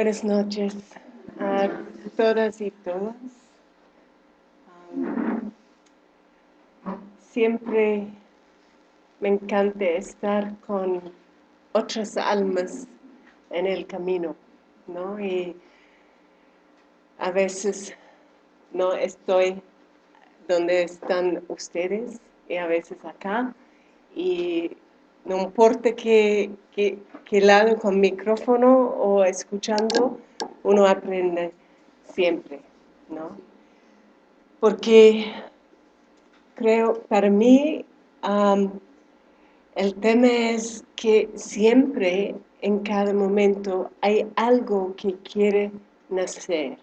Buenas noches a todas y todos. Um, siempre me encanta estar con otras almas en el camino, ¿no? Y a veces no estoy donde están ustedes y a veces acá y no importa qué, lado con micrófono o escuchando, uno aprende siempre, ¿no? Porque creo, para mí, el tema es que siempre, en cada momento, hay algo que quiere nacer,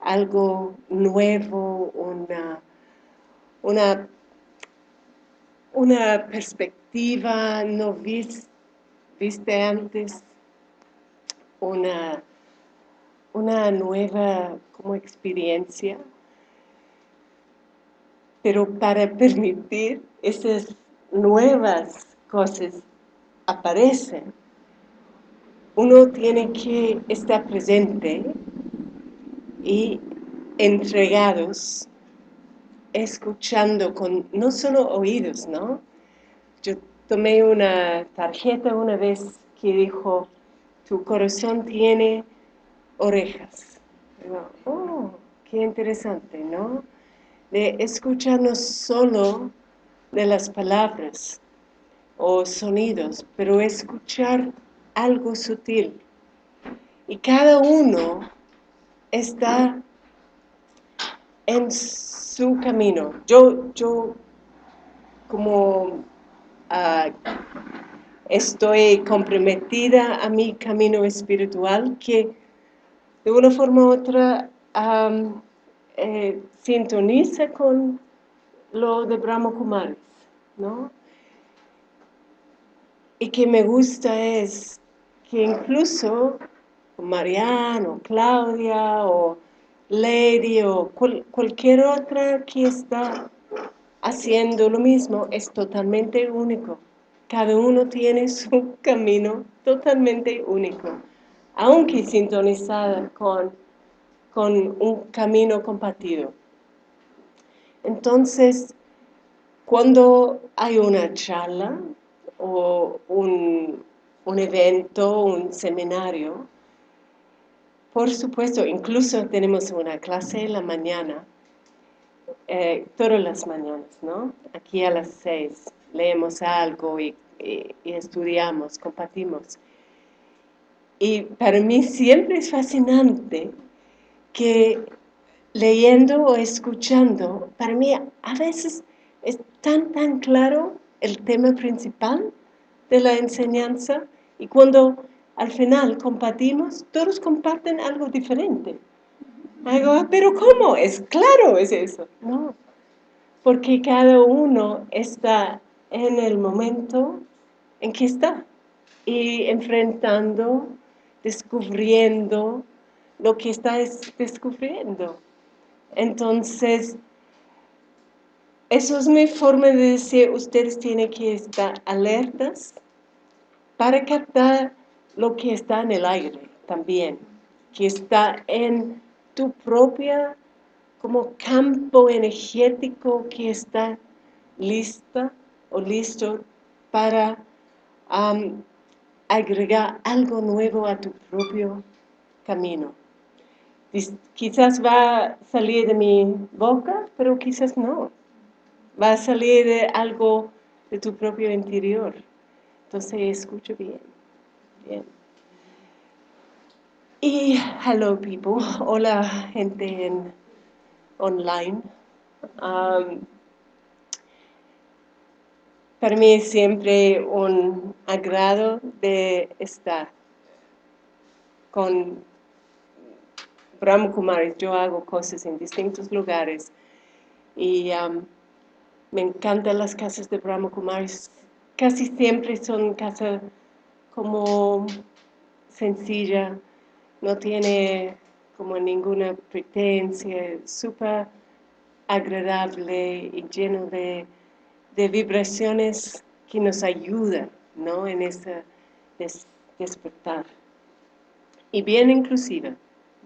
algo nuevo, una, una, una perspectiva no viste antes una, una nueva como experiencia, pero para permitir esas nuevas cosas aparecen, uno tiene que estar presente y entregados, escuchando con no solo oídos, ¿no? Yo tomé una tarjeta una vez que dijo, tu corazón tiene orejas. oh, qué interesante, ¿no? De escucharnos solo de las palabras o sonidos, pero escuchar algo sutil. Y cada uno está en su camino. Yo, yo como estoy comprometida a mi camino espiritual que de una forma u otra eh, sintoniza con lo de Brahma Kumaris, ¿no? Y que me gusta es que incluso Mariano, Claudia o Lady o cualquier otra que está haciendo lo mismo es totalmente único. Cada uno tiene su camino totalmente único, aunque sintonizada con, con un camino compartido. Entonces, cuando hay una charla o un, un evento, un seminario, por supuesto, incluso tenemos una clase en la mañana, eh, todas las mañanas, ¿no? Aquí a las seis leemos algo y, estudiamos, compartimos. Y para mí siempre es fascinante que leyendo o escuchando, para mí a veces es tan, tan claro el tema principal de la enseñanza y cuando al final compartimos, todos comparten algo diferente. Digo, pero ¿cómo? Es claro, es eso. No, porque cada uno está en el momento en que está y enfrentando, descubriendo lo que está descubriendo. Entonces, eso es mi forma de decir, ustedes tienen que estar alertas para captar lo que está en el aire también, que está en tu propia como campo energético que está lista o listo para agregar algo nuevo a tu propio camino. Quizás va a salir de mi boca, pero quizás no. Va a salir de algo de tu propio interior. Entonces, escucha bien. Bien. Y hello people, hola gente en online. Para mí es siempre un agrado de estar con Brahma Kumaris. Yo hago cosas en distintos lugares y me encantan las casas de Brahma Kumaris. Casi siempre son casas como sencilla, no tiene como ninguna pretencia, súper agradable y lleno de, vibraciones que nos ayudan ¿no? en ese despertar. y bien inclusiva,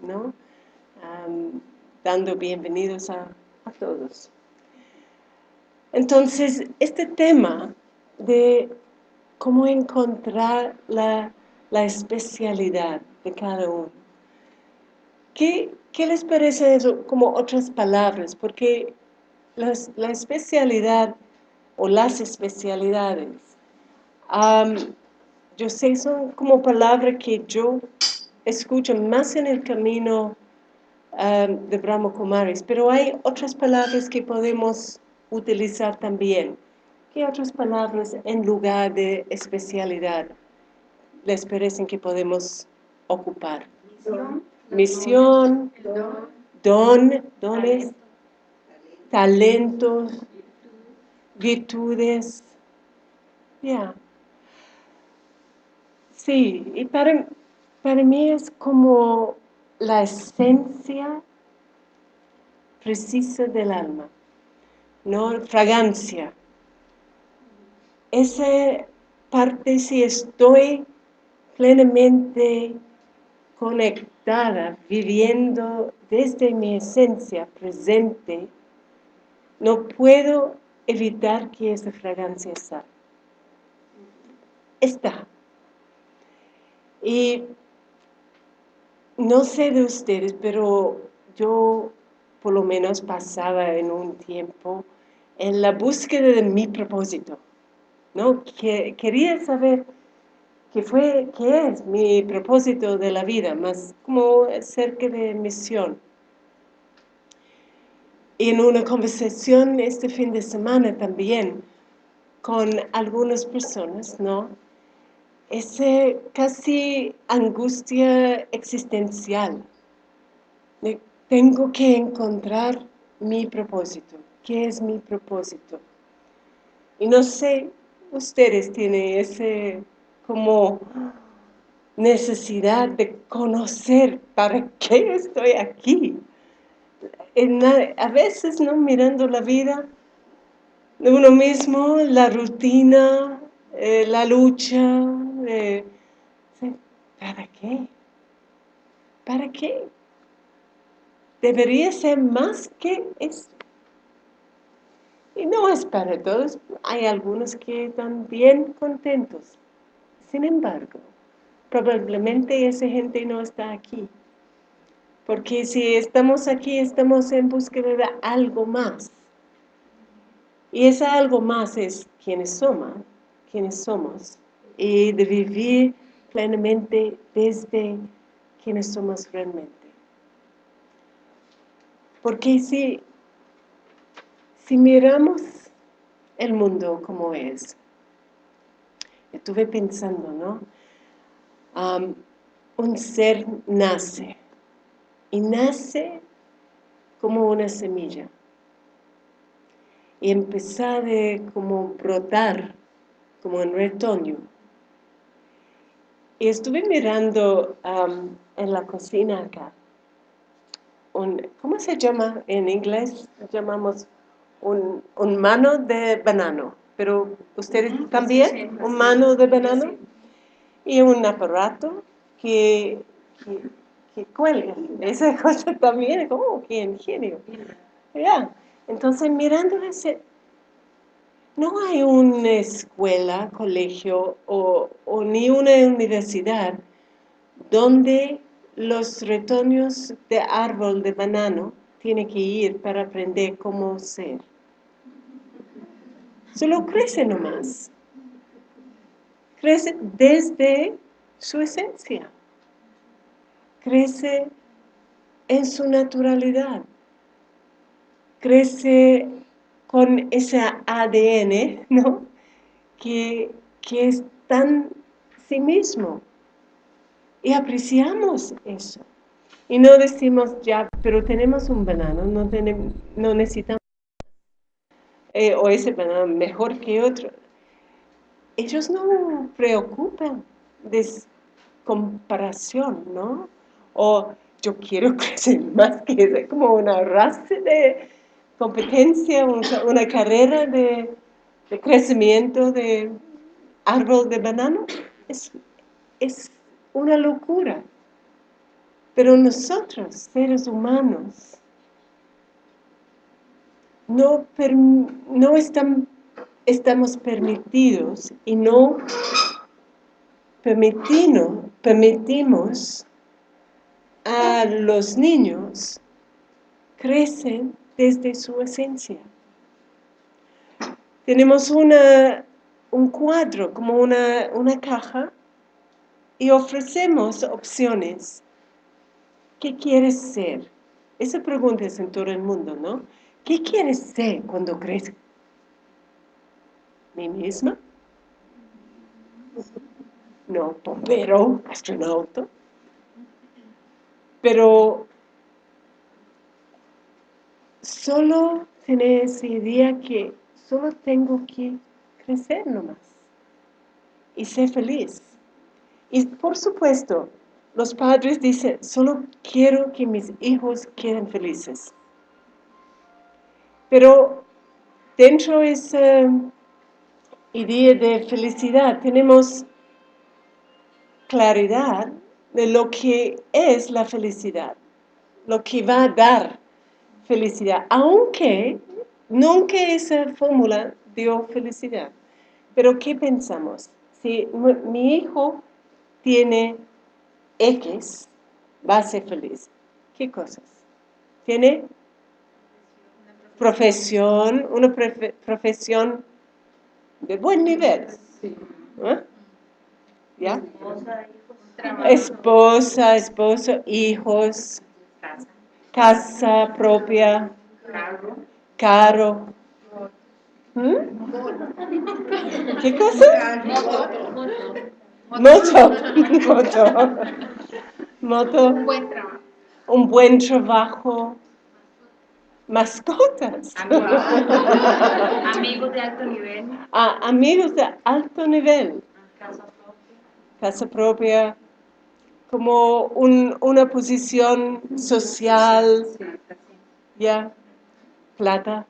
¿no? dando bienvenidos a, todos. Entonces, este tema de cómo encontrar la, especialidad de cada uno. ¿Qué, les parece eso como otras palabras? Porque la especialidad o las especialidades, yo sé, son como palabras que yo escucho más en el camino de Brahma Kumaris, pero hay otras palabras que podemos utilizar también. ¿Qué otras palabras en lugar de especialidad les parecen que podemos ocupar? Misión, don, dones, talentos, virtudes. Ya. Sí, y para, para mí es como la esencia precisa del alma, ¿no? Fragancia. Esa parte, si estoy plenamente conectada, viviendo desde mi esencia presente, no puedo evitar que esa fragancia está. Está. Y no sé de ustedes, pero yo por lo menos pasaba en un tiempo en la búsqueda de mi propósito. ¿no? Que, quería saber qué fue, qué es mi propósito de la vida, más como cerca de misión. Y en una conversación este fin de semana también con algunas personas, ¿no? esa casi angustia existencial. tengo que encontrar mi propósito. ¿Qué es mi propósito? Y no sé, ustedes tienen ese como necesidad de conocer para qué estoy aquí. a veces, ¿no? Mirando la vida de uno mismo, la rutina, eh, la lucha, ¿para qué? ¿Para qué? Debería ser más que esto. Y no es para todos, hay algunos que están bien contentos. Sin embargo, probablemente esa gente no está aquí. Porque si estamos aquí, estamos en búsqueda de algo más. Y ese algo más es quienes somos, quienes somos y de vivir plenamente desde quienes somos realmente. Porque si, si miramos el mundo como es, estuve pensando, ¿no? un ser nace, y nace como una semilla, y empezar de como brotar como en retoño, y estuve mirando en la cocina acá, un, ¿cómo se llama en inglés? Llamamos un, mano de banano, pero ustedes también, un mano de banano y un aparato que, que, cuelga. Esa cosa también, como que ingenio. Entonces mirando ese, no hay una escuela, colegio o, ni una universidad donde los retoños de árbol de banano tienen que ir para aprender cómo ser. Solo crece nomás. Crece desde su esencia. Crece en su naturalidad. Crece con ese ADN, ¿no? Que, es tan sí mismo. Y apreciamos eso. Y no decimos, ya, pero tenemos un banano, no, tenemos, no necesitamos, eh, o ese banano mejor que otro. Ellos no preocupan de comparación, ¿no? O yo quiero crecer más que eso, como una raza de, competencia, una, carrera de, crecimiento de árbol de banano, es, es una locura. Pero nosotros, seres humanos, no, no estamos permitidos y no permitimos a los niños crecen desde su esencia. Tenemos una, un cuadro, como una, una caja, y ofrecemos opciones. ¿Qué quieres ser? Esa pregunta es en todo el mundo, ¿no? ¿Qué quieres ser cuando crezca? ¿Mi misma? No, bombero, astronauta. Pero solo tener esa idea que solo tengo que crecer nomás y ser feliz. Y por supuesto, los padres dicen, solo quiero que mis hijos queden felices. Pero dentro de esa idea de felicidad tenemos claridad de lo que es la felicidad, lo que va a dar felicidad, aunque nunca esa fórmula dio felicidad. Pero ¿qué pensamos? Si mi hijo tiene X, va a ser feliz. ¿Qué cosas? Tiene profesión, una profesión de buen nivel. ¿Ah? ¿Ya? Esposa, esposo, hijos, casa propia, carro. ¿Mm? ¿Qué cosa? Moto. Moto. Moto. Un buen trabajo. Un buen trabajo mascotas. Amigos de alto nivel. Ah, amigos de alto nivel. Casa propia. Casa propia. Como un, una posición social. Ya. Plata.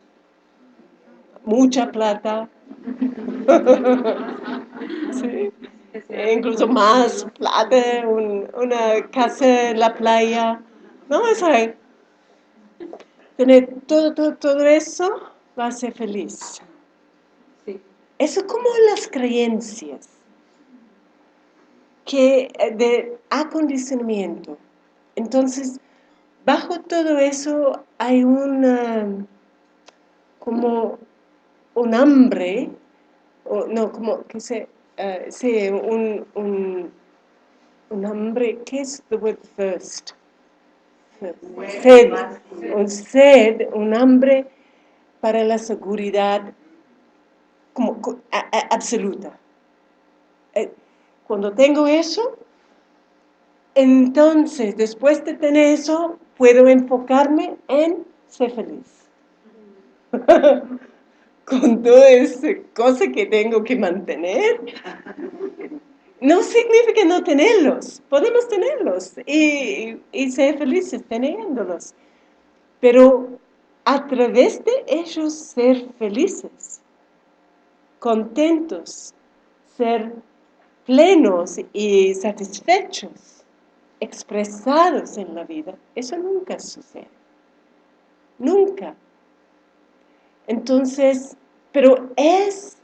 Mucha plata. sí. incluso más plata, una casa en la playa. No, es ahí tener todo, todo, todo eso, va a ser feliz. Eso es como las creencias que eh, de acondicionamiento. Entonces, bajo todo eso hay una, como un hambre, o no, como que se, uh, un, un, un hambre, ¿qué es the word first? Sed, un sed, un hambre para la seguridad como, absoluta. Eh, cuando tengo eso, entonces, después de tener eso, puedo enfocarme en ser feliz. Con toda esa cosa que tengo que mantener, no significa no tenerlos, podemos tenerlos y, ser felices teniéndolos, pero a través de ellos ser felices, contentos, ser plenos y satisfechos, expresados en la vida, eso nunca sucede, nunca. Entonces, pero es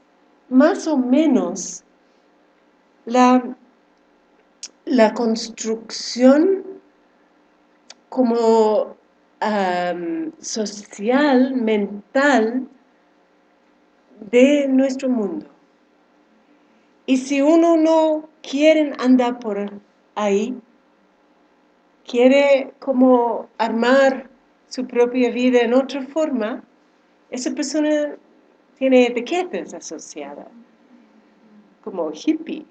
más o menos la, la construcción como social, mental de nuestro mundo. Y si uno no quiere andar por ahí, quiere como armar su propia vida en otra forma, esa persona tiene etiquetas asociadas, como hippie,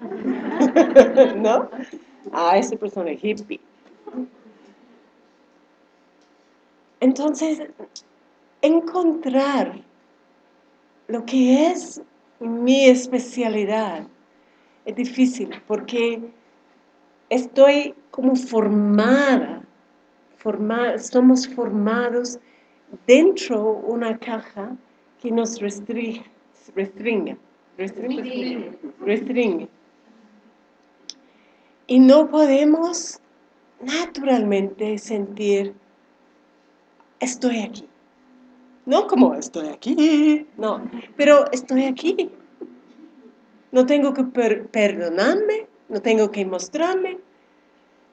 ¿no? A esa persona hippie. Entonces, encontrar lo que es mi especialidad es difícil porque estoy como formada, somos formados dentro de una caja que nos restringe, restringe, restringe. restringe y no podemos naturalmente sentir, estoy aquí. No como estoy aquí, no, pero estoy aquí. No tengo que perdonarme, no tengo que mostrarme,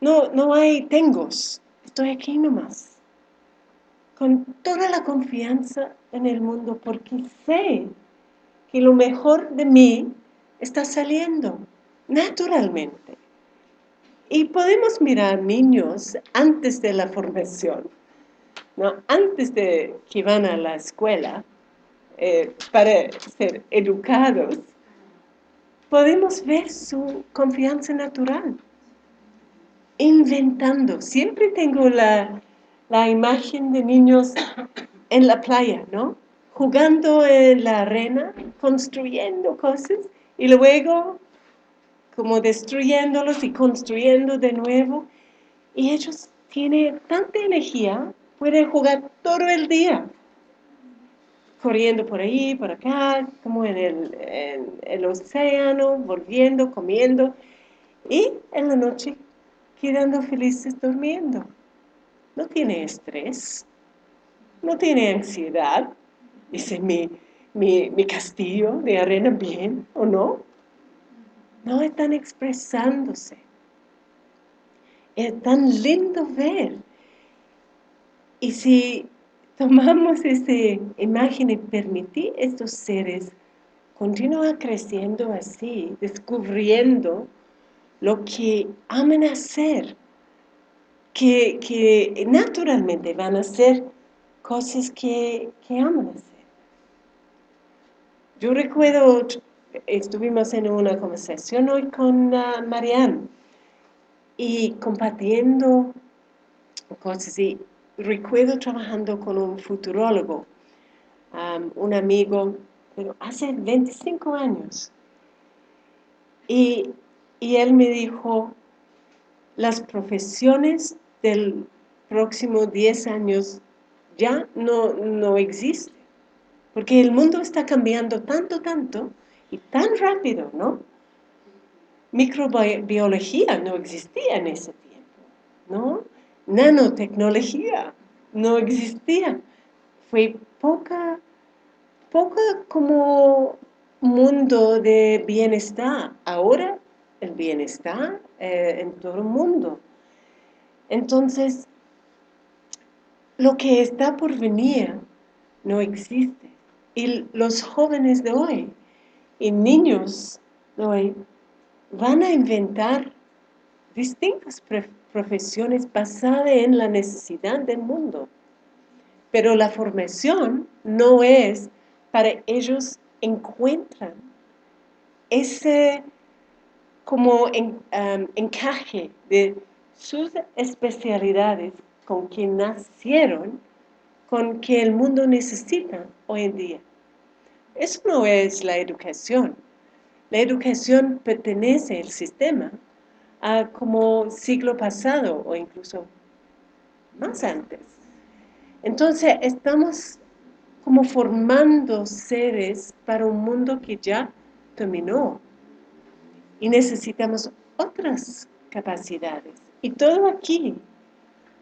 no, no hay tengos, estoy aquí nomás. Con toda la confianza en el mundo porque sé que lo mejor de mí está saliendo naturalmente. Y podemos mirar niños antes de la formación, ¿no? antes de que van a la escuela eh, para ser educados, podemos ver su confianza natural, inventando. Siempre tengo la, la imagen de niños en la playa, ¿no? Jugando en la arena, construyendo cosas y luego como destruyéndolos y construyendo de nuevo. Y ellos tienen tanta energía, pueden jugar todo el día, corriendo por ahí, por acá, como en el, en el océano, volviendo, comiendo, y en la noche quedando felices durmiendo. No tiene estrés, no tiene ansiedad. Dice, mi, mi, mi castillo de arena bien o no. No están expresándose. Es tan lindo ver. Y si tomamos esa imagen y permitir estos seres continuar creciendo así, descubriendo lo que aman hacer, que, que naturalmente van a hacer cosas que, que aman hacer. Yo recuerdo estuvimos en una conversación hoy con uh, Marianne y compartiendo cosas y recuerdo trabajando con un futurólogo, um, un amigo, pero hace 25 años. Y, y él me dijo, las profesiones del próximo 10 años ya no, no existen, porque el mundo está cambiando tanto, tanto, y tan rápido, ¿no? Microbiología no existía en ese tiempo, ¿no? Nanotecnología no existía. Fue poca, poca como mundo de bienestar. Ahora el bienestar eh, en todo el mundo. Entonces, lo que está por venir no existe. Y los jóvenes de hoy y niños van a inventar distintas profesiones basadas en la necesidad del mundo. Pero la formación no es para ellos encuentran ese como encaje de sus especialidades con que nacieron, con que el mundo necesita hoy en día. Eso no es la educación. La educación pertenece al sistema a como siglo pasado o incluso más antes. Entonces estamos como formando seres para un mundo que ya terminó y necesitamos otras capacidades. Y todo aquí,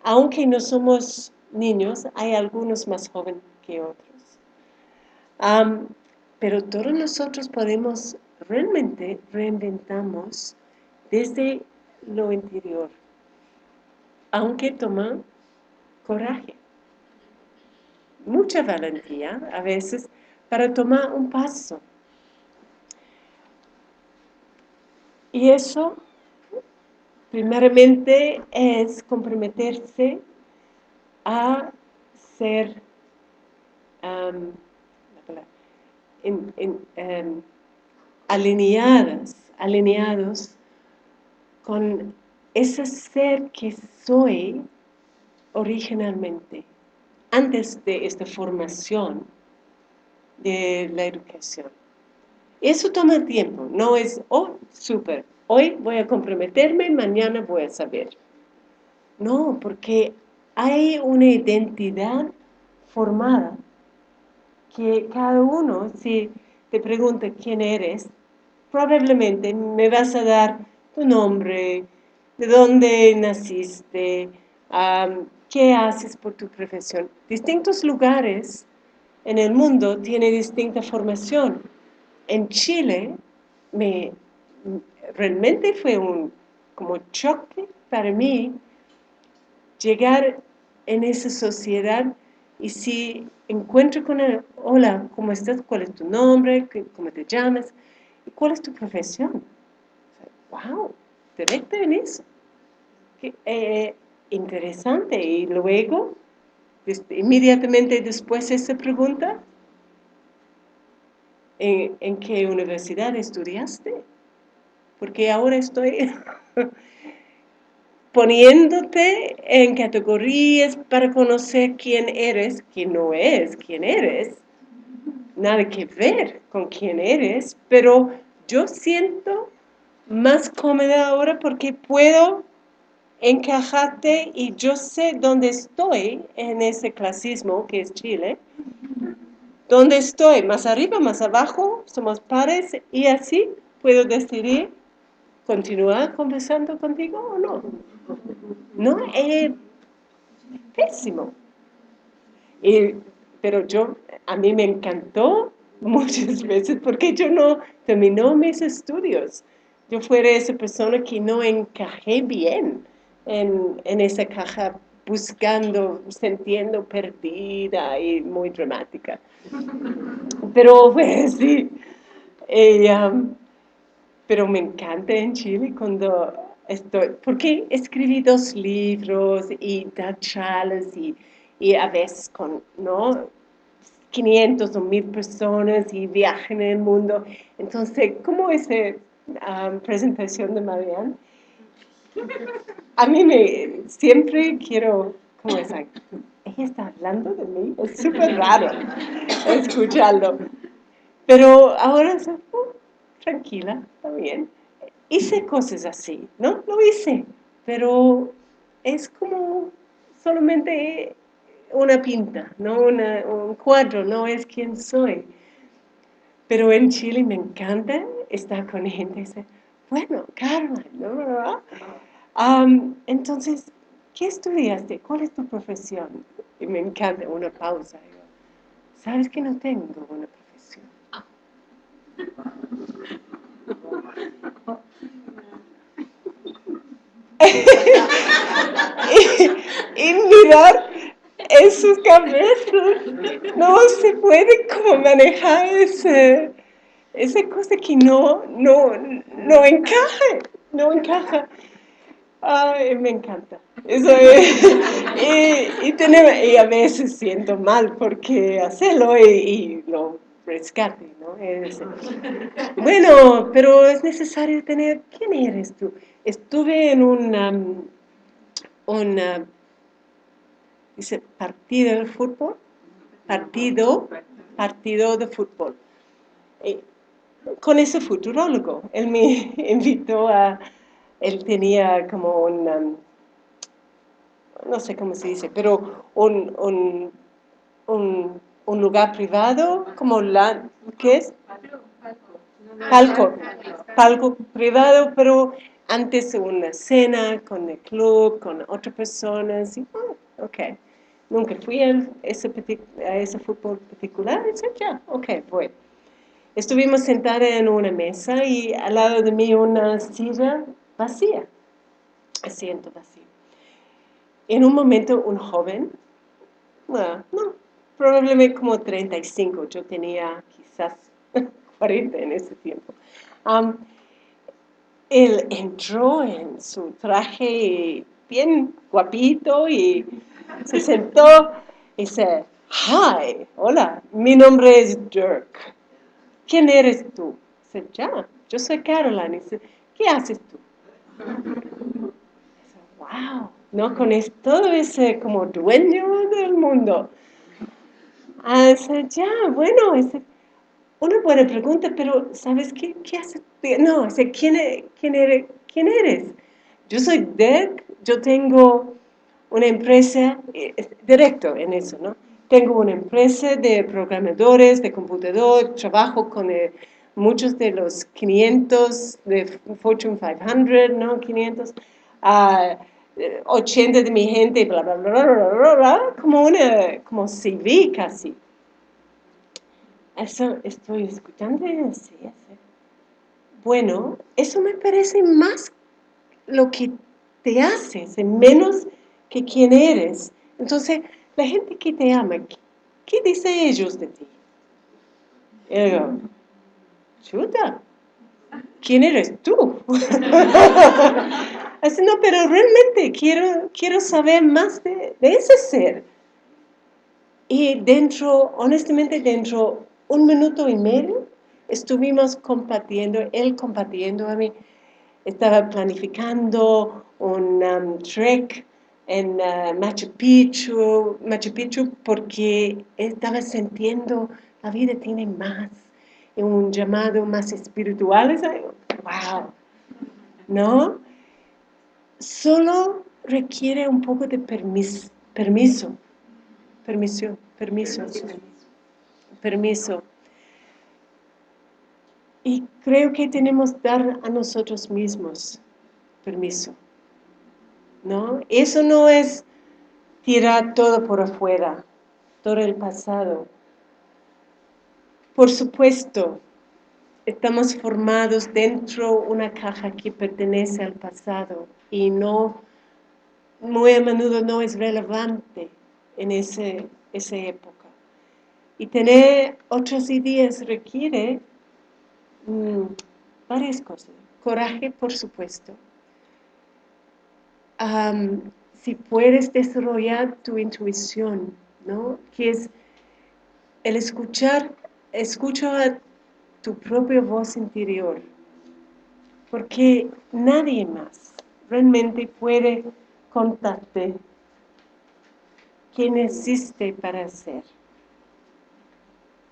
aunque no somos niños, hay algunos más jóvenes que otros pero todos nosotros podemos realmente reinventamos desde lo interior, aunque toma coraje, mucha valentía a veces para tomar un paso. Y eso, primeramente, es comprometerse a ser Em, alineadas, alineados con ese ser que soy originalmente, antes de esta formación de la educación. Eso toma tiempo, no es, oh, súper, hoy voy a comprometerme, mañana voy a saber. No, porque hay una identidad formada que cada uno, si te pregunta quién eres, probablemente me vas a dar tu nombre, de dónde naciste, qué haces por tu profesión. Distintos lugares en el mundo tienen distinta formación. En Chile, me, realmente fue un como choque para mí llegar en esa sociedad y si encuentro con él, hola, ¿cómo estás? ¿Cuál es tu nombre? ¿Qué- ¿Cómo te llamas? ¿Y cuál es tu profesión? ¡Wow! Directo en eso. Qué, eh, interesante. Y luego, inmediatamente después de esa pregunta, ¿en, en qué universidad estudiaste? Porque ahora estoy poniéndote en categorías para conocer quién eres, quién no es, quién eres. Nada que ver con quién eres, pero yo siento más cómoda ahora porque puedo encajarte y yo sé dónde estoy en ese clasismo que es Chile. ¿Dónde estoy? ¿Más arriba, más abajo? ¿Somos pares? Y así puedo decidir continuar conversando contigo o no. No, es pésimo. Y- pero yo, a mí me encantó muchas veces porque yo no terminó mis estudios. Yo fuera esa persona que no encajé bien en, en esa caja buscando, sintiendo perdida y muy dramática. Pero pues sí, y, um, pero me encanta en Chile cuando estoy, porque escribí dos libros y da charlas y, a veces con, ¿no? 500 o 1000 personas y viajan en el mundo. Entonces, como esa um, presentación de Marianne, a mí me, siempre quiero, ¿cómo es? Ella está hablando de mí, es súper raro escucharlo. Pero ahora, uh, tranquila, está bien. Hice cosas así, ¿no? Lo hice, pero es como solamente una pinta, no un cuadro, no es quien soy. Pero en Chile me encanta estar con gente y decir, bueno, Carla, ¿no? Am, entonces, ¿qué estudiaste? ¿Cuál es tu profesión? Y me encanta una pausa. ¿Sabes que no tengo una profesión? y, y mirar en sus cabezas, no se puede como manejar ese, esa cosa que no, no, no encaja, no encaja. Ay, me encanta. Eso es. Y, y, a veces siento mal porque hacerlo y, lo rescate. Es- bueno, pero es necesario tener... ¿Quién eres tú? Estuve en un, um, un uh, dice, partido de fútbol, partido, partido de fútbol. Y con ese futurólogo, él me invitó a, él tenía como un, no sé cómo se dice, pero un, un, un, un lugar privado, como la, ¿qué es? Palco, palco privado, pero antes una cena con el club, con otras personas, y, oh, ok. Nunca fui a ese, a ese fútbol particular, ya, ok, voy. Estuvimos sentadas en una mesa y al lado de mí una silla vacía, asiento vacío. En un momento un joven, no, probablemente como 35, yo tenía quizás 40 en ese tiempo. Él entró en su traje bien guapito y se sentó y dice, hi, hola, mi nombre es Dirk. ¿Quién eres tú? Dice, ya, yo soy Caroline. Dice, ¿qué haces tú? Dice, wow, ¿no? Con todo ese como dueño del mundo. Ah, dice, ya, bueno, dice, una buena pregunta, pero ¿sabes qué? ¿Qué haces? No, dice, ¿quién, e- quién, eres, ¿quién eres? Yo soy Dirk, yo tengo una empresa, eh, es directo en eso, ¿no? Tengo una empresa de programadores, de computador, trabajo con eh, muchos de los 500 de Fortune 500, ¿no? 500. a 80 de mi gente, bla, bla, bla, bla, bla, bla, como una, como CV casi. Eso estoy escuchando así. Bueno, eso me parece más lo que te haces, menos que quién eres. Entonces, la gente que te ama, ¿qué, dice ellos de ti? Y digo, chuta, ¿quién eres tú? Así, no, pero realmente quiero, quiero saber más de, de ese ser. Y dentro, honestamente, dentro un minuto y medio, estuvimos compartiendo, él compartiendo a mí, estaba planificando un um, trek en uh, Machu Picchu, Machu Picchu porque estaba sintiendo la vida tiene más, un llamado más espiritual, wow, ¿no? Solo requiere un poco de permiso, permiso, permiso, permiso. Y creo que tenemos que dar a nosotros mismos permiso. ¿No? Eso no es tirar todo por afuera, todo el pasado. Por supuesto, estamos formados dentro de una caja que pertenece al pasado y no, muy a menudo no es relevante en ese, esa época. Y tener otras ideas requiere Mm, varias cosas. Coraje, por supuesto. si puedes desarrollar tu intuición, ¿no? Que es el escuchar, escucha tu propia voz interior. Porque nadie más realmente puede contarte quién existe para ser.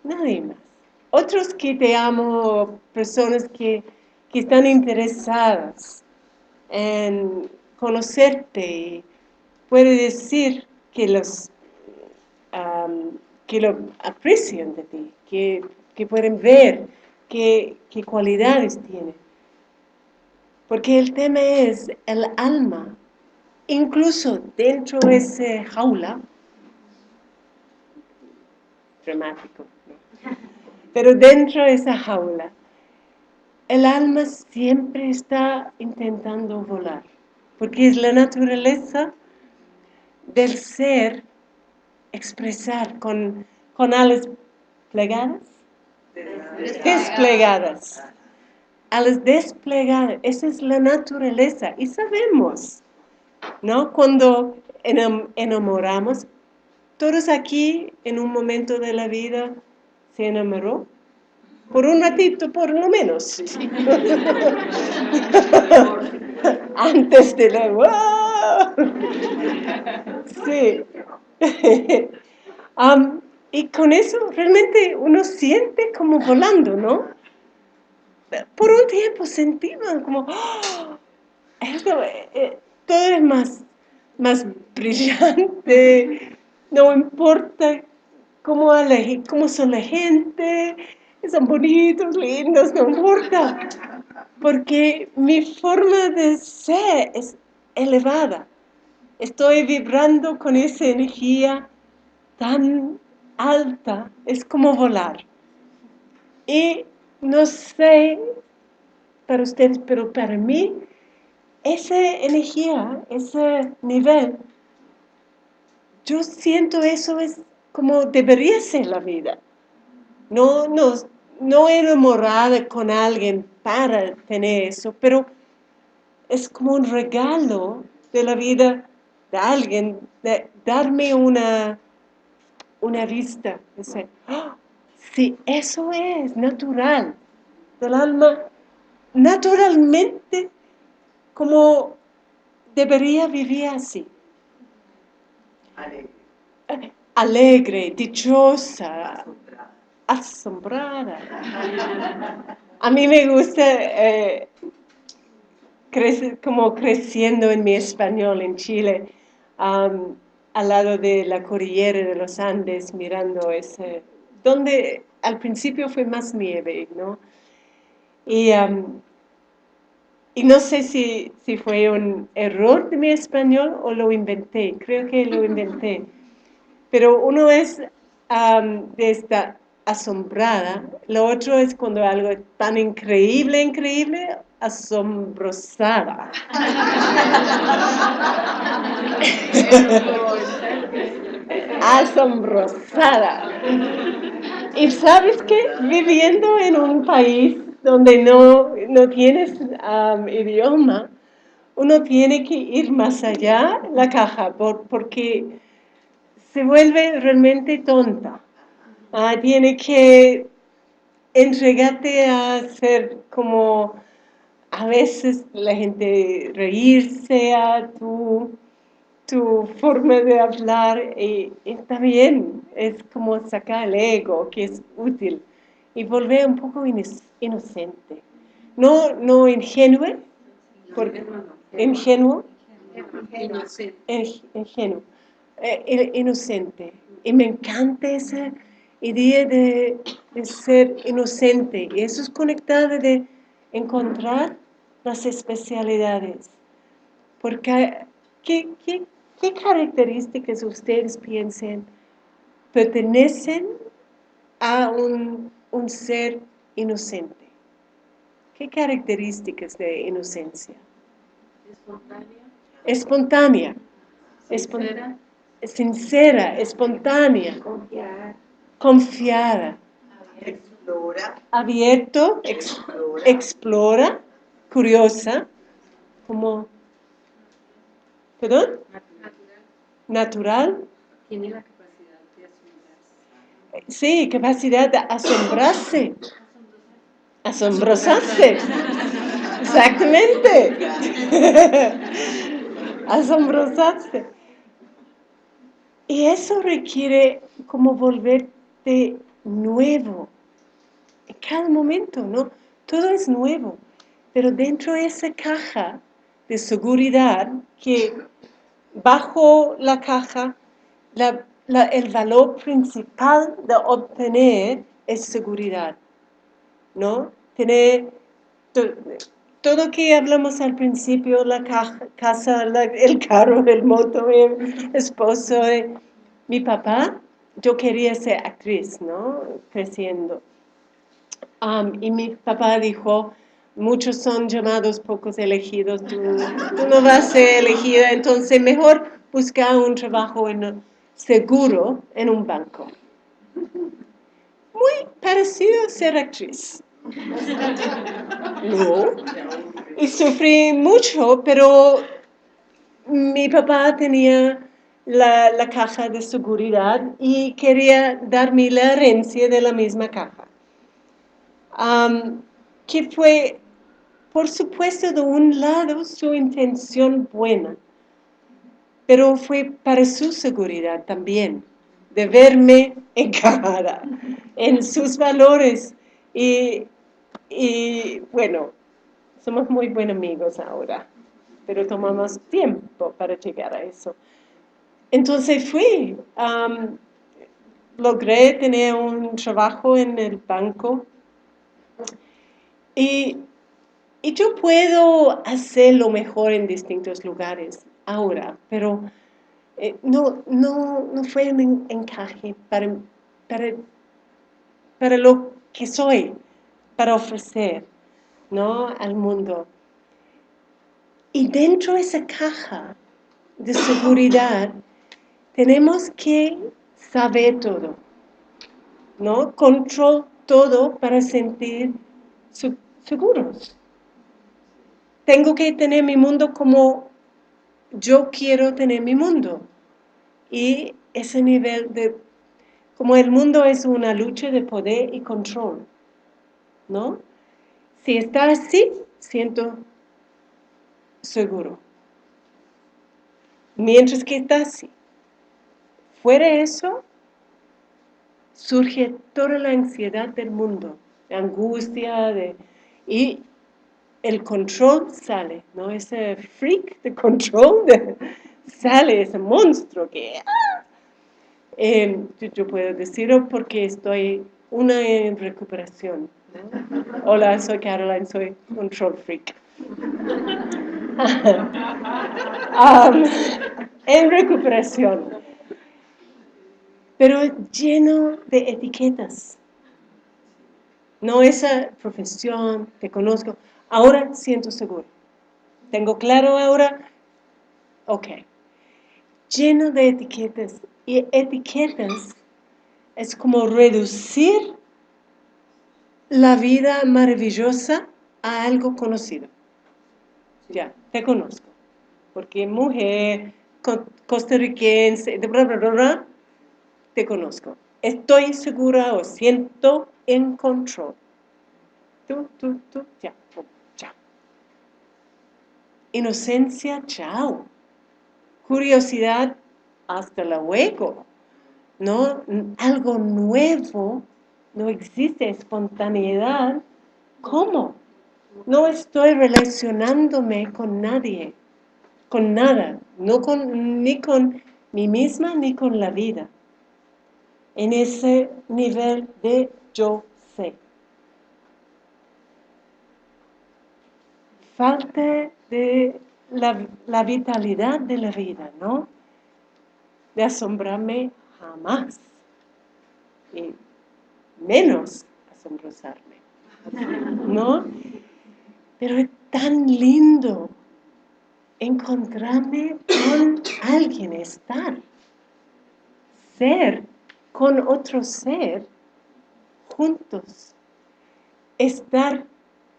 Nadie más otros que te amo, personas que, están interesadas en conocerte, puede decir que los que lo aprecian de ti, que, pueden ver qué, qué cualidades tiene. Porque el tema es el alma, incluso dentro de esa jaula, dramático, pero dentro de esa jaula, el alma siempre está intentando volar, porque es la naturaleza del ser expresar con, con alas plegadas, desplegadas. Alas desplegadas, esa es la naturaleza y sabemos, ¿no? Cuando enamoramos, todos aquí en un momento de la vida se enamoró. Por un ratito, por lo menos. Antes de la... Sí. y con eso realmente uno siente como volando, ¿no? Por un tiempo sentimos como... ¡oh! Todo es más, más brillante, no importa cómo, cómo son la gente, son bonitos, lindos, no importa. Porque mi forma de ser es elevada. Estoy vibrando con esa energía tan alta, es como volar. Y no sé para ustedes, pero para mí, esa energía, ese nivel, yo siento eso es como debería ser la vida. No, no, no enamorada con alguien para tener eso, pero es como un regalo de la vida de alguien, de darme una, una vista, decir, ¡Ah! si eso es natural del alma, naturalmente como debería vivir así alegre, dichosa, asombrada. A mí me gusta eh, como creciendo en mi español en Chile, al lado de la cordillera de los Andes, mirando ese, donde al principio fue más nieve, ¿no? Y y no sé si, si fue un error de mi español o lo inventé, creo que lo inventé. Pero uno es am, de esta asombrada, lo otro es cuando algo es tan increíble, increíble, asombrosada. asombrosada. Y sabes que viviendo en un país donde no, no tienes idioma, uno tiene que ir más allá la caja por, porque se vuelve realmente tonta. Ah, tiene que entregarte a ser como a veces la gente reírse a tu tu forma de hablar y, está bien, es como sacar el ego, que es útil, y volver un poco inocente. No, no ingenuo, porque, ingenuo, ingenuo, eh, inocente. Y me encanta esa idea de, de, ser inocente, y eso es conectado de encontrar las especialidades. Porque, ¿qué, qué, ¿Qué características ustedes piensen pertenecen a un, ser inocente? ¿Qué características de inocencia? Espontánea. Espontánea. Sincera. espontánea. Confiada. Confiada. Explora. Abierto. explora. explora. Curiosa. Como. ¿Perdón? Natural. Tiene la capacidad de asombrarse. Sí, capacidad de asombrarse. Asombrosarse. Exactamente. Asombrosarse. Y eso requiere como volverte nuevo. En cada momento, ¿no? Todo es nuevo. Pero dentro de esa caja de seguridad que bajo la caja, el valor principal de obtener es seguridad, ¿no? Tener todo lo que hablamos al principio, la caja, casa, el carro, el moto, el esposo, mi papá, yo quería ser actriz, ¿no? Creciendo. y mi papá dijo, muchos son llamados, pocos elegidos, tú, no vas a ser elegida, entonces mejor buscar un trabajo en, seguro en un banco. Muy parecido a ser actriz. No. Y sufrí mucho, pero mi papá tenía la, la, caja de seguridad y quería darme la herencia de la misma caja. que fue por supuesto, de un lado, su intención buena, pero fue para su seguridad también, de verme encajada en sus valores. Y, bueno, somos muy buenos amigos ahora, pero tomamos tiempo para llegar a eso. Entonces fui, logré tener un trabajo en el banco y y yo puedo hacerlo mejor en distintos lugares ahora, pero eh, no, no, no fue un encaje para, para, para lo que soy, para ofrecer ¿no? al mundo. Y dentro de esa caja de seguridad tenemos que saber todo, ¿no? Control todo para sentir seguros tengo que tener mi mundo como yo quiero tener mi mundo. Y ese nivel de, como el mundo es una lucha de poder y control, ¿no? Si está así, siento seguro. Mientras que está así. Fuera eso, surge toda la ansiedad del mundo, la angustia, de, y el control sale, ¿no? Ese freak de control sale, ese monstruo que... ¡ah! Em, yo, puedo decirlo porque estoy una en recuperación. Hola, soy Caroline, soy control freak. En recuperación. Pero lleno de etiquetas. No esa profesión, te conozco. Ahora siento seguro. Tengo claro ahora, ok. Lleno de etiquetas. Y etiquetas es como reducir la vida maravillosa a algo conocido. Ya, te conozco. Porque mujer, costarricense, bla, bla, bla, te conozco. Estoy segura o siento en control. Tú, tú, tú, ya. Inocencia, chao. Curiosidad, hasta luego. ¿No? Algo nuevo, no existe espontaneidad. ¿Cómo? No estoy relacionándome con nadie, con nada, no con, ni con mí misma ni con la vida. En ese nivel de yo sé. Falta de la, la vitalidad de la vida, ¿no? De asombrarme jamás. Y menos asombrosarme. ¿No? Pero es tan lindo encontrarme con alguien, estar, ser con otro ser, juntos, estar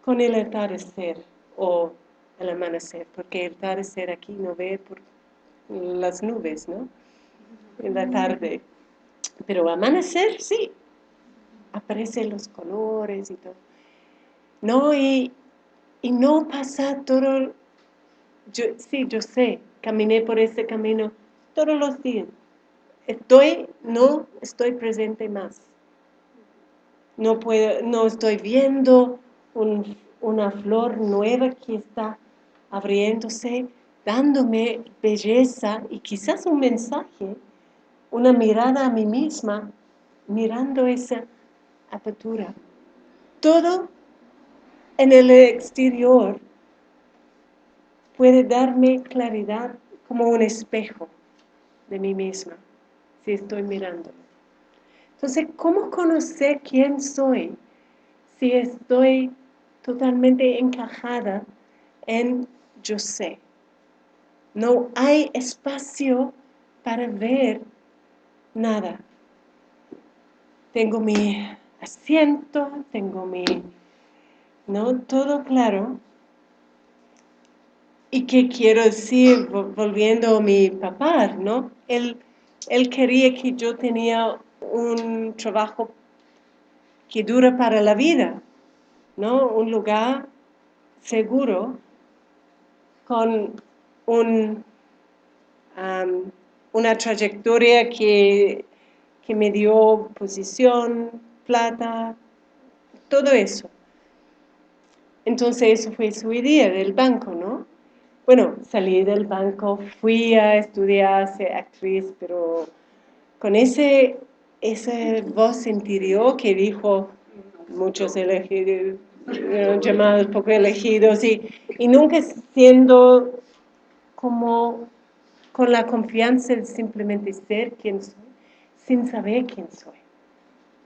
con el atardecer o el amanecer, porque el atardecer aquí no ve por las nubes, ¿no? En la tarde. Pero amanecer, sí, aparecen los colores y todo. No, y y no pasa todo, yo, sí, yo sé, caminé por ese camino todos los días. Estoy, no estoy presente más. No, puedo, no estoy viendo una flor nueva que está abriéndose, dándome belleza y quizás un mensaje, una mirada a mí misma, mirando esa apertura. Todo en el exterior puede darme claridad como un espejo de mí misma, si estoy mirando. Entonces, ¿cómo conocer quién soy si estoy totalmente encajada en yo sé? No hay espacio para ver nada. Tengo mi asiento, tengo mi ¿no? Todo claro. ¿Y qué quiero decir volviendo a mi papá, no? Él, él quería que yo tenía un trabajo que dura para la vida, ¿no? Un lugar seguro con un, una trayectoria que, que me dio posición, plata, todo eso. Entonces eso fue su idea del banco, ¿no? Bueno, salí del banco, fui a estudiar, ser actriz, pero con ese, esa voz interior que dijo muchos elegidos, llamados poco elegidos, y, y nunca siendo como con la confianza de simplemente ser quien soy, sin saber quién soy.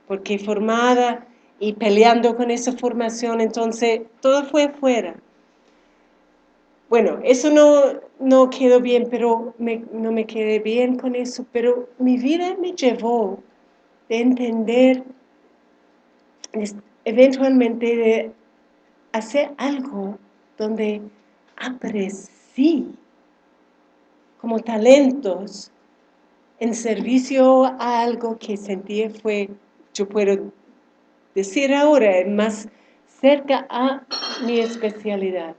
Porque formada y peleando con esa formación, entonces todo fue afuera. Bueno, eso no, no quedó bien, pero no me quedé bien con eso, pero mi vida me llevó de entender, eventualmente hacer algo donde aprecí como talentos en servicio a algo que sentí fue, yo puedo decir ahora, más cerca a mi especialidad.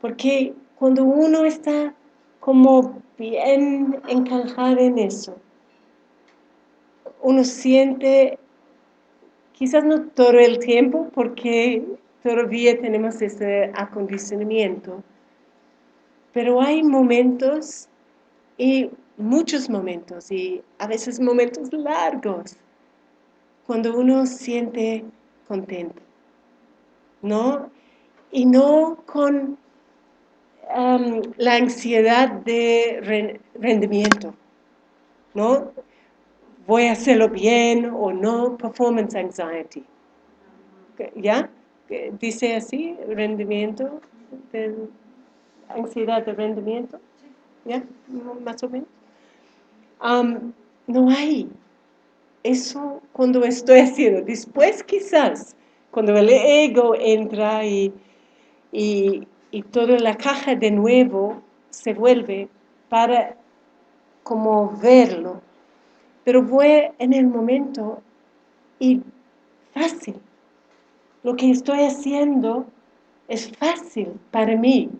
Porque cuando uno está como bien encajado en eso, uno siente, quizás no todo el tiempo, porque todavía tenemos ese acondicionamiento, pero hay momentos y muchos momentos, y a veces momentos largos, cuando uno siente contento, ¿no? y no con um, la ansiedad de ren- rendimiento, ¿no? Voy a hacerlo bien o no, performance anxiety. ¿Ya? ¿Que ¿Dice así, rendimiento, de- ansiedad de rendimiento? ¿Ya? Más o menos. No hay eso cuando estoy haciendo. Después quizás, cuando el ego entra y, y, y toda la caja de nuevo se vuelve para como verlo. Pero voy en el momento y fácil. Lo que estoy haciendo es fácil para mí.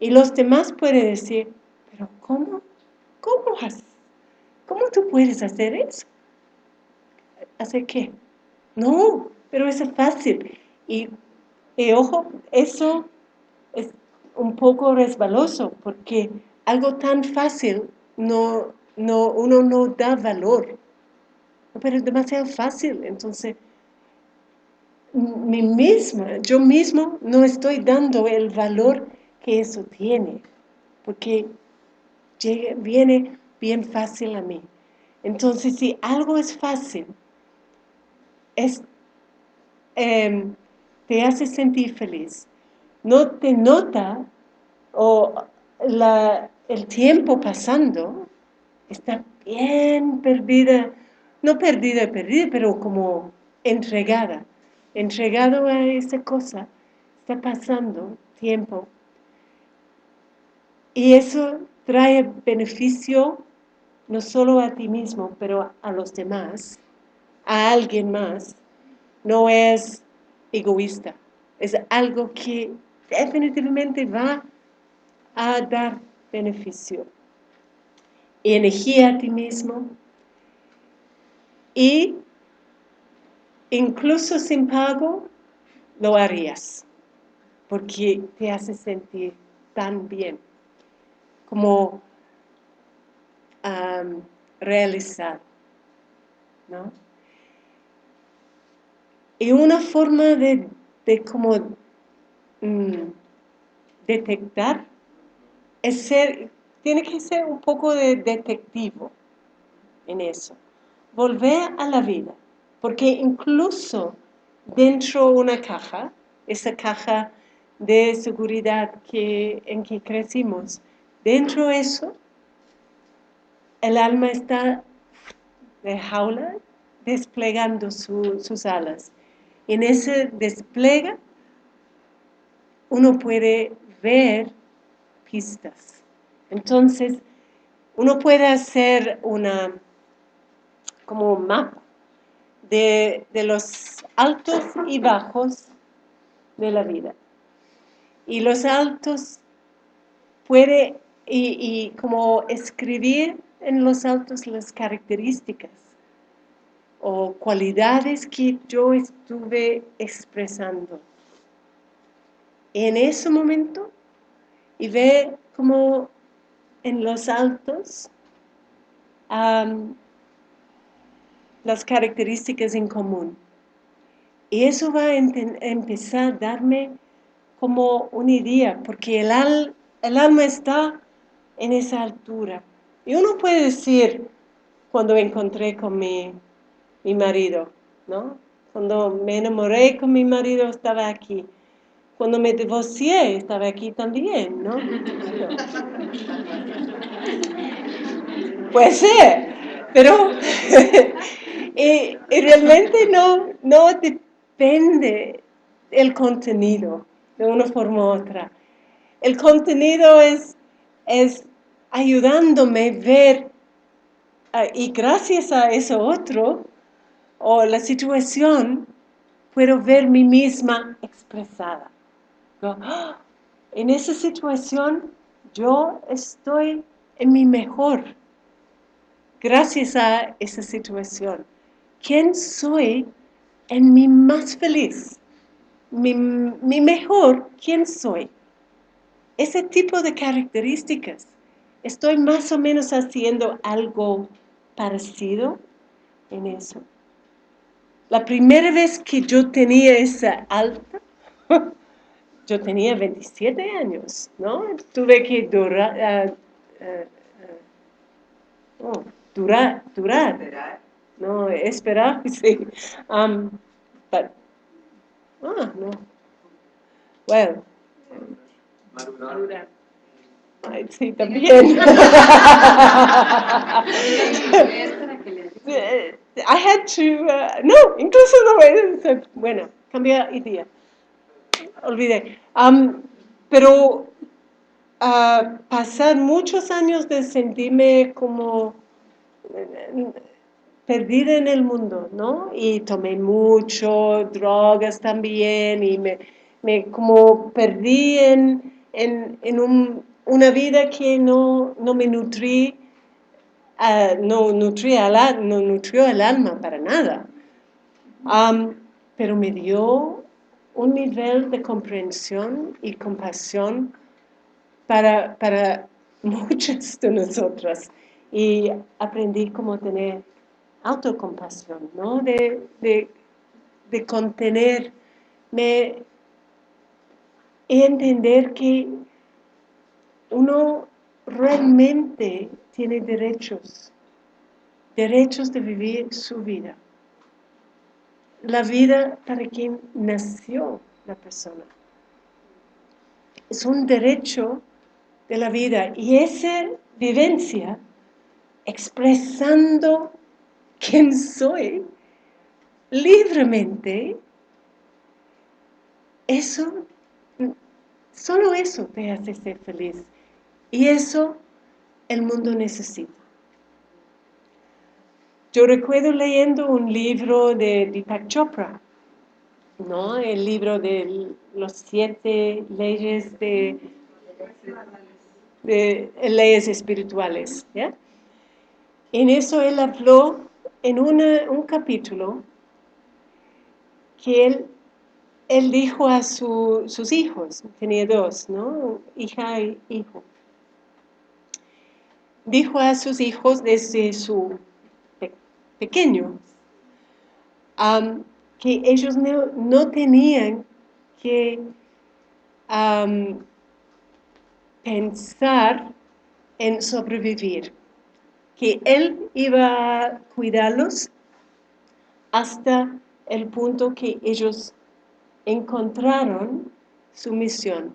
Y los demás pueden decir, pero ¿cómo? ¿Cómo, has- cómo tú puedes hacer eso? ¿Hacer qué? No, pero es fácil. Y, y ojo, eso es un poco resbaloso porque algo tan fácil no, no, uno no da valor. Pero es demasiado fácil, entonces mi misma, yo mismo no estoy dando el valor que eso tiene, porque viene bien fácil a mí. Entonces, si algo es fácil, es, em, te hace sentir feliz, no te nota o la- el tiempo pasando, está bien perdida, no perdida, perdida, pero como entregada, entregado a esa cosa, está pasando tiempo. Y eso trae beneficio no solo a ti mismo, pero a los demás, a alguien más. No es egoísta, es algo que definitivamente va a dar beneficio y energía a ti mismo y incluso sin pago lo harías porque te hace sentir tan bien como am, realizado ¿no? y una forma de, de como mm, detectar es ser, tiene que ser un poco de detectivo en eso. Volver a la vida, porque incluso dentro de una caja, esa caja de seguridad en que crecimos, dentro de eso, el alma está de jaula desplegando su- sus alas. En ese despliegue, uno puede ver pistas. Entonces, uno puede hacer una, como un mapa de, de los altos y bajos de la vida. Y los altos puede, y, como escribir en los altos las características o cualidades que yo estuve expresando. En ese momento, y ve como en los altos las características en común. Y eso va a empezar a darme como una idea, porque el, el alma está en esa altura. Y uno puede decir, cuando me encontré con mi, mi marido, ¿no? Cuando me enamoré con mi marido estaba aquí. Cuando me divorcié estaba aquí también, ¿no? Puede ser, pero y, y realmente no, no depende el contenido de una forma u otra. El contenido es, es ayudándome a ver, ah, y gracias a eso otro, o la situación, puedo ver mi misma expresada. "Ah, En esa situación yo estoy en mi mejor gracias a esa situación. ¿Quién soy en mi más feliz? Mi, mi mejor, ¿quién soy? Ese tipo de características. Estoy más o menos haciendo algo parecido en eso. La primera vez que yo tenía esa alta, yo tenía 27 años, ¿no? Tuve que durar, ah, ah, ah, oh, durar, durar, Esperar. no, esperar, sí. Um, but, ah, no. Well, Madurar. ay, sí, también. Eh, I had to, uh, no, incluso no, eh, bueno, cambia idea. Olvidé. Um, pero pasar muchos años de sentirme como perdida en el mundo, ¿no? Y tomé mucho, drogas también, y me, me como perdí en, en, en un- una vida que no, no me nutrí ah, no, nutría al- no nutrió el alma para nada. Am, pero me dio un nivel de comprensión y compasión para, para muchas de nosotras. Y aprendí cómo tener autocompasión, ¿no? De, de, de contenerme y entender que uno realmente tiene derechos, derechos de vivir su vida. La vida para quien nació la persona. Es un derecho de la vida y esa vivencia expresando quién soy libremente, eso, solo eso te hace ser feliz. Y eso el mundo necesita. Yo recuerdo leyendo un libro de Deepak Chopra, ¿no? El libro de los siete leyes de, leyes espirituales. En eso él habló en una- un capítulo que él, él dijo a su- sus hijos, tenía dos, ¿no? Hija y hijo. Dijo a sus hijos desde su pequeño que ellos no, tenían que pensar en sobrevivir, que él iba a cuidarlos hasta el punto que ellos encontraron su misión.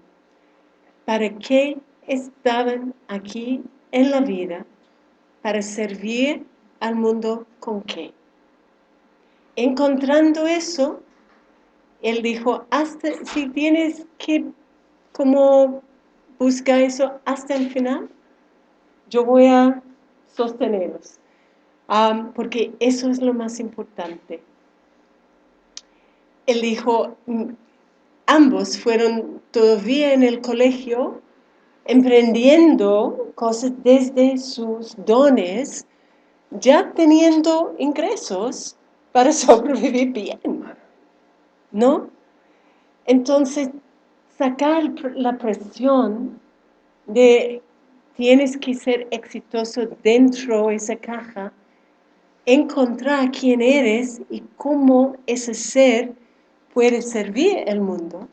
¿Para qué estaban aquí en la vida? Para servir al mundo con qué. Encontrando eso, él dijo, hasta si tienes que como buscar eso hasta el final, yo voy a sostenerlos. Am, porque eso es lo más importante. Él dijo, "Mm, ambos fueron todavía en el colegio emprendiendo cosas desde sus dones, ya teniendo ingresos para sobrevivir bien, ¿no? Entonces, sacar la presión de tienes que ser exitoso dentro de esa caja, encontrar quién eres y cómo ese ser puede servir el mundo,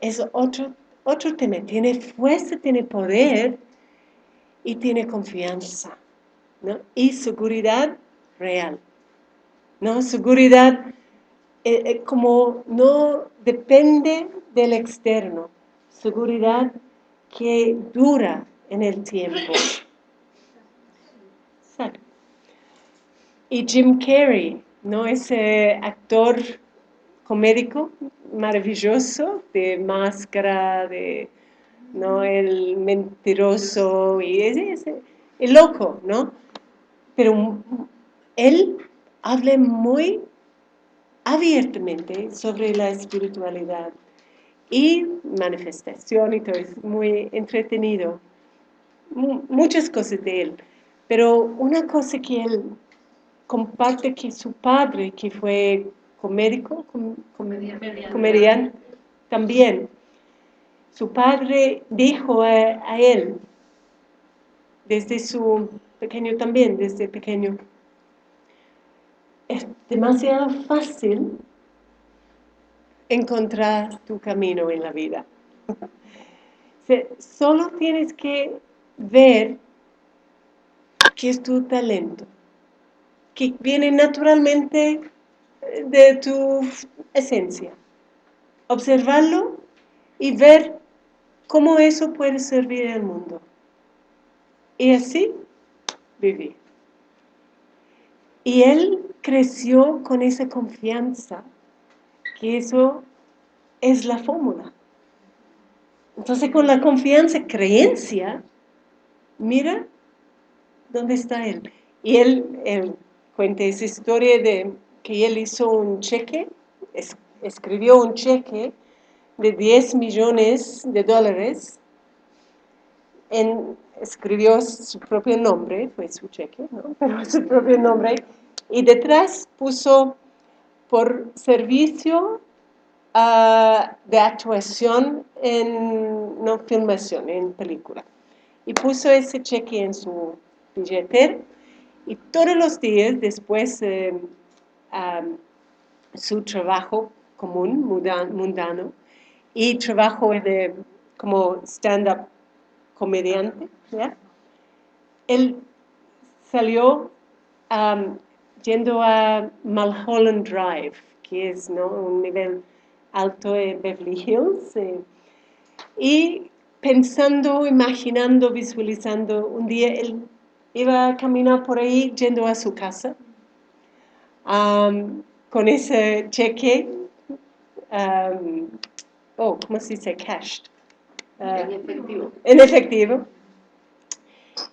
es otro, otro tema. Tiene fuerza, tiene poder y tiene confianza, Y seguridad real, ¿no? Seguridad eh, eh, como no depende del externo, seguridad que dura en el tiempo. Y Jim Carrey, ¿no? Ese actor comédico maravilloso de máscara, de ¿no? el mentiroso y ese, ese- el loco, ¿no? Pero él habla muy abiertamente sobre la espiritualidad y manifestación y todo, es muy entretenido. Mu- muchas cosas de él. Pero una cosa que él comparte que su padre, que fue comédico, com- com- Comediante. también, su padre dijo a, a él, desde su pequeño también, desde pequeño, es demasiado fácil encontrar tu camino en la vida. Solo tienes que ver qué es tu talento, que viene naturalmente eh, de tu esencia. Observarlo y ver cómo eso puede servir al mundo. Y así vivir. Y él creció con esa confianza, que eso es la fórmula. Entonces con la confianza, creencia, mira dónde está él. Y él, él cuenta esa historia de que él hizo un cheque, es- escribió un cheque de 10 millones de dólares, en- escribió su propio nombre, fue su cheque, ¿no? pero su propio nombre, y detrás puso por servicio ah, de actuación en, no filmación, en película. Y puso ese cheque en su billetera y todos los días después eh, am, su trabajo común, mundano, y trabajo de, como stand-up comediante, ¿ya? Él salió am, yendo a Mulholland Drive, que es ¿no? un nivel alto en Beverly Hills, eh, y pensando, imaginando, visualizando, un día él iba a caminar por ahí yendo a su casa am, con ese cheque, am, oh, ¿cómo se dice? Cashed. En efectivo. en efectivo.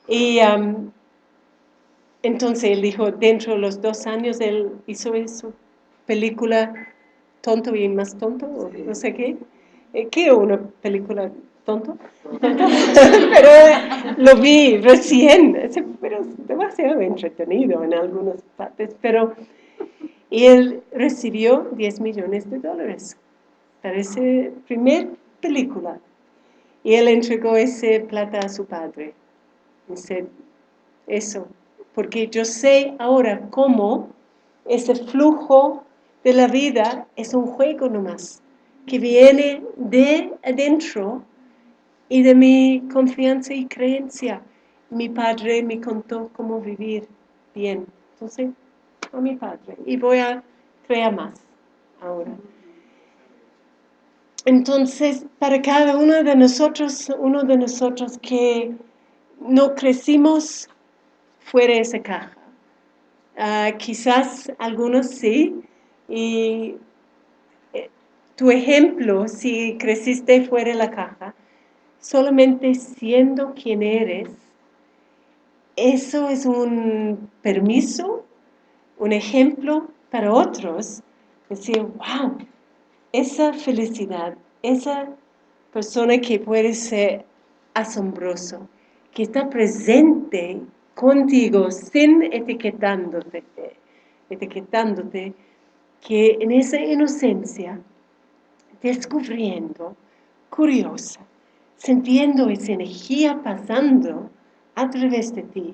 Y am, entonces él dijo, dentro de los dos años él hizo su película Tonto y más tonto, o no sé qué. Eh, ¿Qué una película tonto? Pero eh, lo vi recién, pero demasiado entretenido en algunas partes. Pero, y él recibió 10 millones de dólares para esa primer película. Y él entregó ese plata a su padre. Dice, eso, porque yo sé ahora cómo ese flujo de la vida es un juego nomás, que viene de adentro y de mi confianza y creencia. Mi padre me contó cómo vivir bien. Entonces, a mi padre. Y voy a crear más ahora. Entonces, para cada uno de nosotros, uno de nosotros que no crecimos fuera de esa caja. Ah, quizás algunos sí, y eh, tu ejemplo, si creciste fuera de la caja, solamente siendo quien eres, eso es un permiso, un ejemplo para otros, decir, wow, esa felicidad, esa persona que puede ser asombroso, que está presente contigo sin etiquetándote, etiquetándote, que en esa inocencia, descubriendo, curiosa, sintiendo esa energía pasando a través de ti,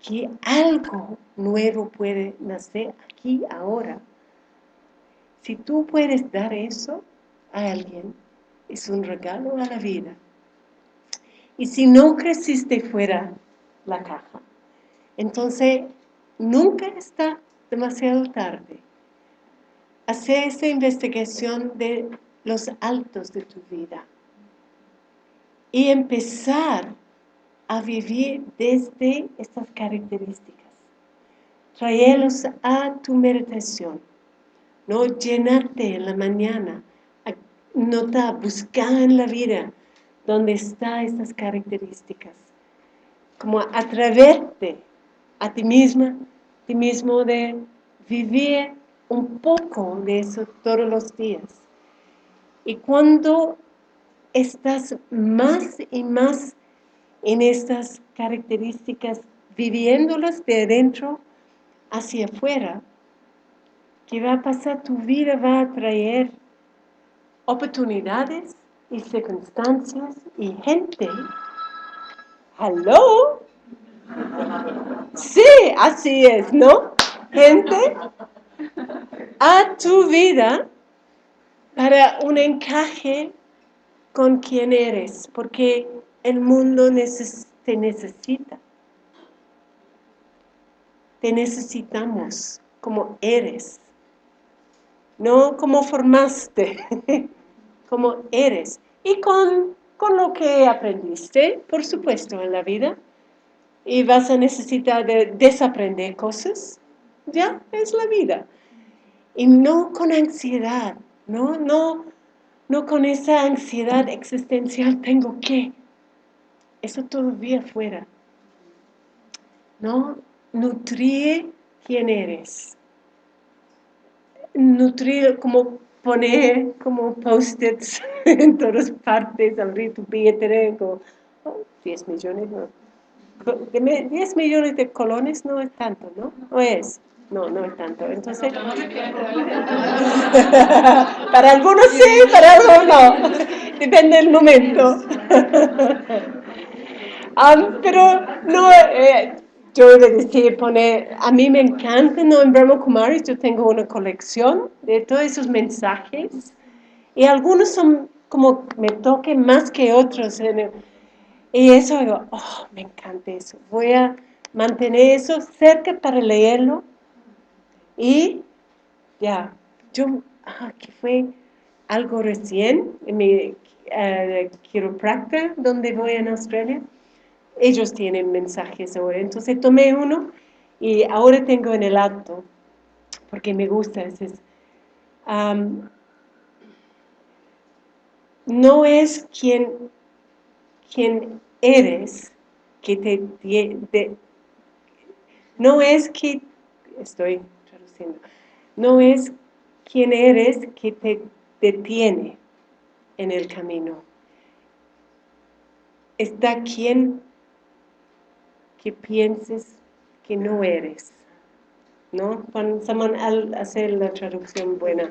que algo nuevo puede nacer aquí ahora. Si tú puedes dar eso a alguien, es un regalo a la vida. Y si no creciste fuera la caja, entonces nunca está demasiado tarde. Hacer esa investigación de los altos de tu vida y empezar a vivir desde estas características. Traerlos a tu meditación. No llenarte en la mañana, a- notar, buscar en la vida dónde están estas características. Como atreverte a ti misma, ti mismo de vivir un poco de eso todos los días. Y cuando estás más y más en estas características, viviéndolas de adentro hacia afuera, ¿qué va a pasar? Tu vida va a traer oportunidades y circunstancias y gente. ¿Hello? Sí, así es, ¿no? Gente a tu vida para un encaje con quien eres, porque el mundo te necesita. Te necesitamos como eres, no como formaste, como eres. Y con, con lo que aprendiste, por supuesto, en la vida. Y vas a necesitar de desaprender cosas. Ya, es la vida. Y no con ansiedad, no, no, no con esa ansiedad existencial, tengo que. Eso todavía fuera. No, nutrir quién eres. Nutrir, como poner como post-its en todas partes, abrir tu billetera con oh, 10 millones, no. De me- 10 millones de colones no es tanto, ¿no? ¿O es? No, no es tanto. Entonces, para algunos sí, para algunos no. Depende del momento. Am, pero no, eh, yo iba a decir, poner, a mí me encanta, ¿no? En Brahma Kumaris yo tengo una colección de todos esos mensajes y algunos son como me toquen más que otros. el- y eso digo, oh, me encanta eso. Voy a mantener eso cerca para leerlo y ya, yo, ah, que fue algo recién en mi eh, quiropracta donde voy en Australia. Ellos tienen mensajes ahora. Entonces tomé uno y ahora tengo en el acto, porque me gusta. es, no es quien, quien eres que te, no es que, estoy traduciendo, no es quien eres que te detiene en el camino. Está quien que pienses que no eres. ¿No? Cuando someone al hacer la traducción buena.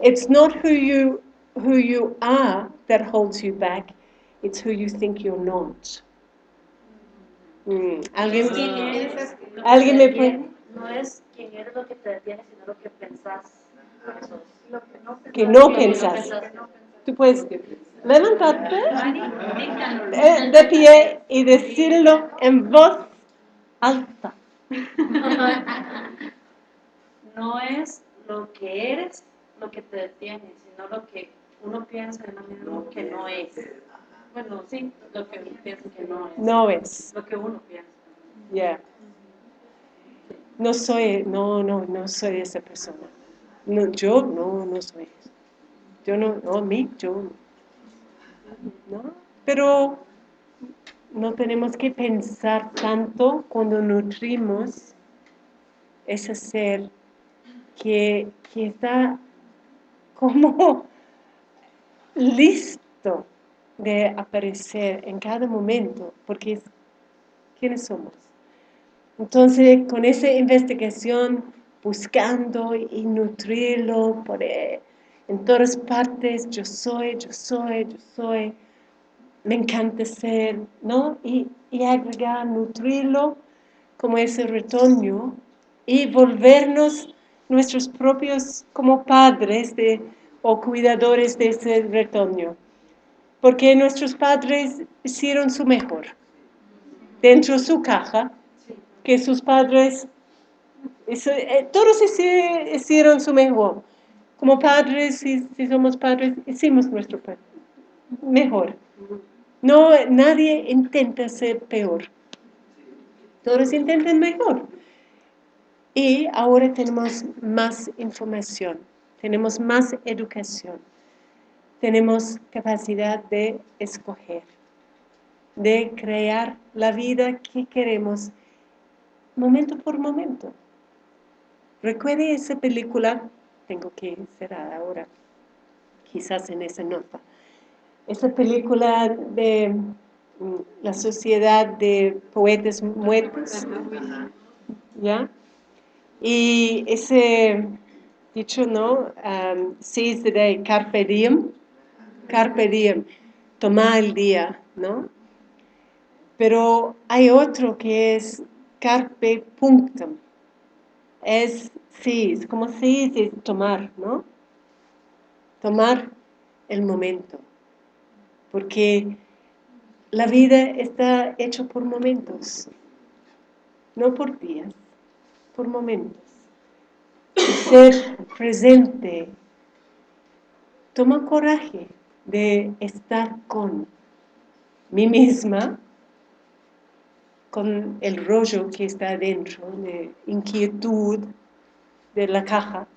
It's not who you who you are that holds you back, it's who you think you're not. Mm, ¿Alguien? ¿Alguien me puede? No es quién eres lo que te detiene, sino lo que pensás. Es. Que no Lo que pensás. pensás. Tú puedes levantarte eh, de pie y decirlo en voz alta. No es lo que eres lo que te detiene, sino lo que uno piensa de manera que no es. Bueno, sí, lo que uno piensa que no es. No es. Lo que uno piensa. Ya. No soy, no, no, no soy esa persona. No, yo no, no soy eso. Yo no, no, mí, yo no. Pero no tenemos que pensar tanto cuando nutrimos ese ser que, que está como listo de aparecer en cada momento, porque es quiénes somos. Entonces, con esa investigación, buscando y nutrirlo por, eh, en todas partes, yo soy, yo soy, yo soy, me encanta ser, ¿no? Y, y agregar, nutrirlo como ese retoño y volvernos nuestros propios como padres de, o cuidadores de ese retoño. Porque nuestros padres hicieron su mejor dentro de su caja, que sus padres, eh, todos hici- hicieron su mejor. Como padres, si, somos padres, hicimos nuestro pe- mejor. No, nadie intenta ser peor. Todos intentan mejor. Y ahora tenemos más información, tenemos más educación, tenemos capacidad de escoger, de crear la vida que queremos momento por momento. Recuerde esa película, tengo que cerrar ahora, quizás en esa nota. Esa película de mm, la sociedad de poetas muertos, ¿ya? Y ese dicho, ¿no? Um, seize the day, carpe diem, carpe diem, toma el día, ¿no? Pero hay otro que es carpe punctum, es seize, como seize es tomar, ¿no? tomar el momento, porque la vida está hecha por momentos, no por días, por momentos. ser presente toma coraje de estar con mí misma, con el rollo que está dentro, de inquietud de la caja.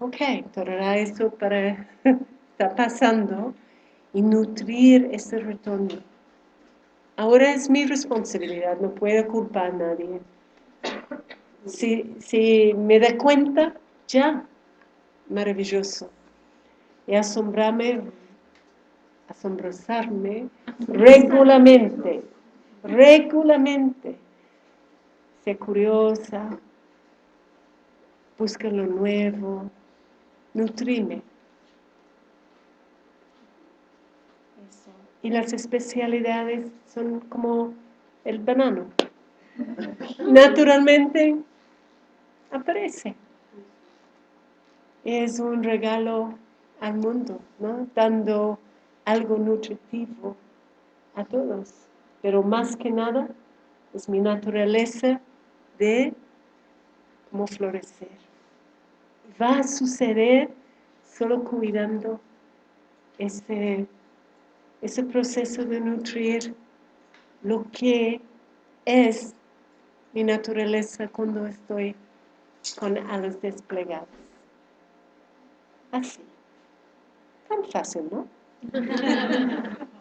Ok, tolerará eso para está pasando y nutrir ese retorno. Ahora es mi responsabilidad, no puedo culpar a nadie. Si, si me da cuenta, ya, maravilloso. Y asombrarme, asombrosarme regularmente, regularmente. Sé curiosa, busca lo nuevo, nutrime. Y las especialidades son como el banano. Naturalmente aparece. Es un regalo al mundo, ¿no? Dando algo nutritivo a todos. Pero más que nada es mi naturaleza de cómo florecer. Va a suceder solo cuidando ese ese proceso de nutrir lo que es mi naturaleza cuando estoy con alas desplegadas. Así. Tan fácil, ¿no?